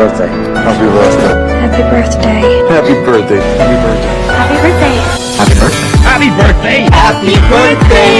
birthday. Happy birthday. Happy birthday. Happy birthday. Happy birthday. Happy birthday. Happy birthday. Happy birthday. Happy birthday.